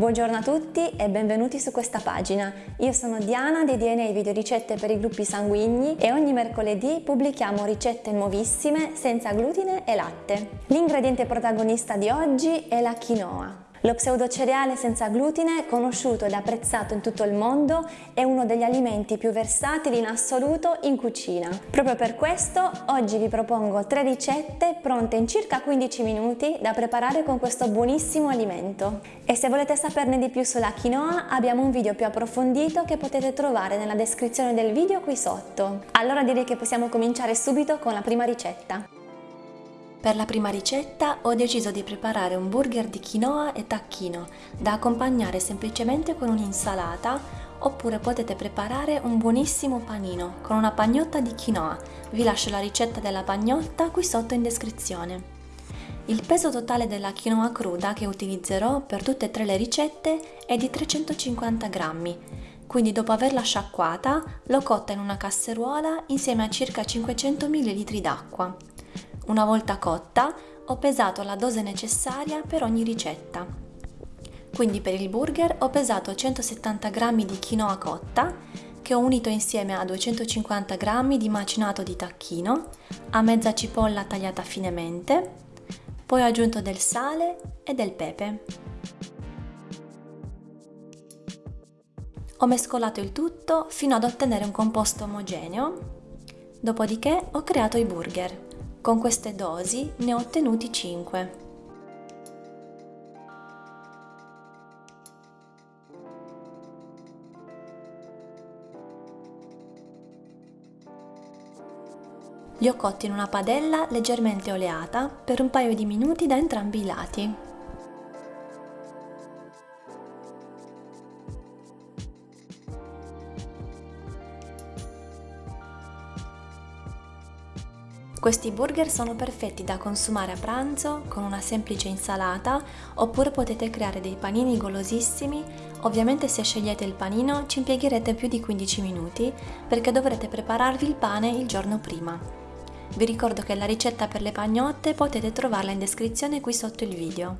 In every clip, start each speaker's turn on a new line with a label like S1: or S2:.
S1: Buongiorno a tutti e benvenuti su questa pagina. Io sono Diana di DNA Video Ricette per i gruppi sanguigni e ogni mercoledì pubblichiamo ricette nuovissime senza glutine e latte. L'ingrediente protagonista di oggi è la quinoa. Lo pseudocereale senza glutine, conosciuto ed apprezzato in tutto il mondo, è uno degli alimenti più versatili in assoluto in cucina. Proprio per questo oggi vi propongo tre ricette pronte in circa 15 minuti da preparare con questo buonissimo alimento. E se volete saperne di più sulla quinoa abbiamo un video più approfondito che potete trovare nella descrizione del video qui sotto. Allora direi che possiamo cominciare subito con la prima ricetta.
S2: Per la prima ricetta ho deciso di preparare un burger di quinoa e tacchino da accompagnare semplicemente con un'insalata oppure potete preparare un buonissimo panino con una pagnotta di quinoa. Vi lascio la ricetta della pagnotta qui sotto in descrizione. Il peso totale della quinoa cruda che utilizzerò per tutte e tre le ricette è di 350 grammi, quindi dopo averla sciacquata l'ho cotta in una casseruola insieme a circa 500 ml d'acqua. Una volta cotta ho pesato la dose necessaria per ogni ricetta. Quindi per il burger ho pesato 170 g di quinoa cotta che ho unito insieme a 250 g di macinato di tacchino, a mezza cipolla tagliata finemente, poi ho aggiunto del sale e del pepe. Ho mescolato il tutto fino ad ottenere un composto omogeneo, dopodiché ho creato i burger. Con queste dosi ne ho ottenuti 5. Li ho cotti in una padella leggermente oleata per un paio di minuti da entrambi i lati. Questi burger sono perfetti da consumare a pranzo con una semplice insalata oppure potete creare dei panini golosissimi. Ovviamente se scegliete il panino ci impiegherete più di 15 minuti perché dovrete prepararvi il pane il giorno prima. Vi ricordo che la ricetta per le pagnotte potete trovarla in descrizione qui sotto il video.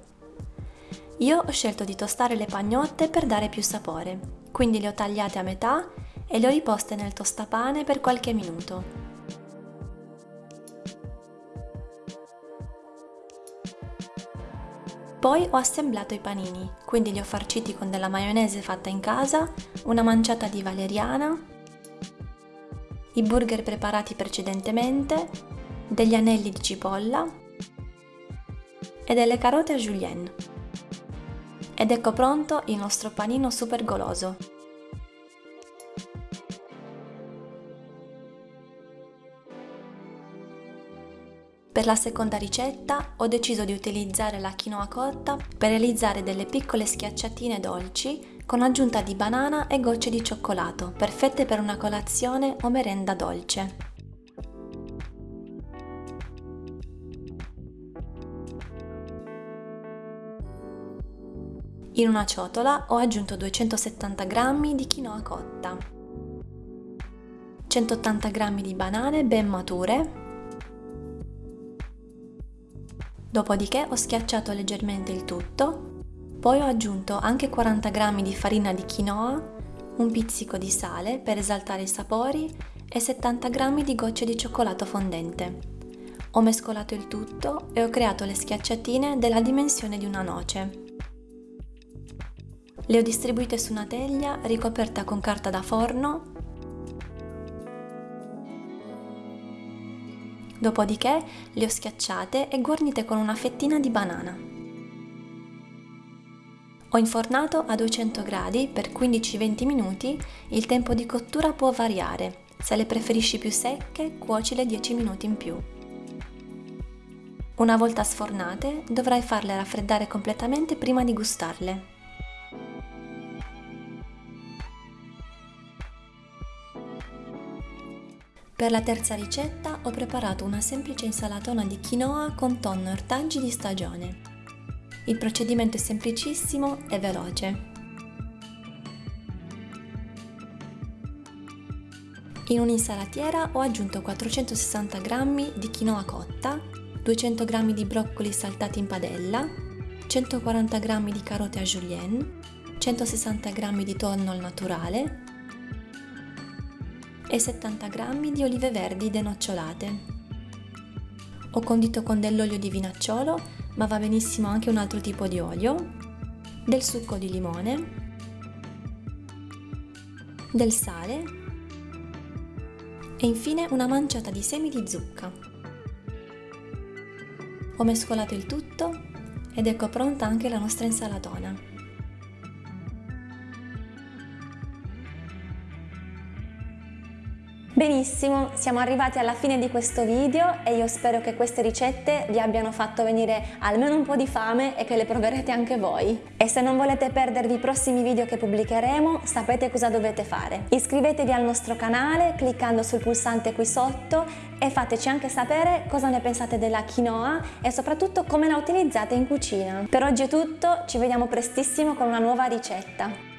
S2: Io ho scelto di tostare le pagnotte per dare più sapore, quindi le ho tagliate a metà e le ho riposte nel tostapane per qualche minuto. Poi ho assemblato i panini, quindi li ho farciti con della maionese fatta in casa, una manciata di valeriana, i burger preparati precedentemente, degli anelli di cipolla e delle carote a julienne. Ed ecco pronto il nostro panino super goloso. Per la seconda ricetta ho deciso di utilizzare la quinoa cotta per realizzare delle piccole schiacciatine dolci con aggiunta di banana e gocce di cioccolato, perfette per una colazione o merenda dolce. In una ciotola ho aggiunto 270 g di quinoa cotta, 180 g di banane ben mature Dopodiché ho schiacciato leggermente il tutto, poi ho aggiunto anche 40 g di farina di quinoa, un pizzico di sale per esaltare i sapori e 70 g di gocce di cioccolato fondente. Ho mescolato il tutto e ho creato le schiacciatine della dimensione di una noce. Le ho distribuite su una teglia ricoperta con carta da forno Dopodiché le ho schiacciate e guarnite con una fettina di banana. Ho infornato a 200 gradi per 15-20 minuti, il tempo di cottura può variare. Se le preferisci più secche, cuocile 10 minuti in più. Una volta sfornate, dovrai farle raffreddare completamente prima di gustarle. Per la terza ricetta ho preparato una semplice insalatona di quinoa con tonno ortaggi di stagione. Il procedimento è semplicissimo e veloce. In un'insalatiera ho aggiunto 460 g di quinoa cotta, 200 g di broccoli saltati in padella, 140 g di carote a julienne, 160 g di tonno al naturale e 70 g di olive verdi denocciolate. Ho condito con dell'olio di vinacciolo, ma va benissimo anche un altro tipo di olio, del succo di limone, del sale e infine una manciata di semi di zucca. Ho mescolato il tutto ed ecco pronta anche la nostra insalatona.
S1: Benissimo, siamo arrivati alla fine di questo video e io spero che queste ricette vi abbiano fatto venire almeno un po' di fame e che le proverete anche voi. E se non volete perdervi i prossimi video che pubblicheremo, sapete cosa dovete fare. Iscrivetevi al nostro canale cliccando sul pulsante qui sotto e fateci anche sapere cosa ne pensate della quinoa e soprattutto come la utilizzate in cucina. Per oggi è tutto, ci vediamo prestissimo con una nuova ricetta.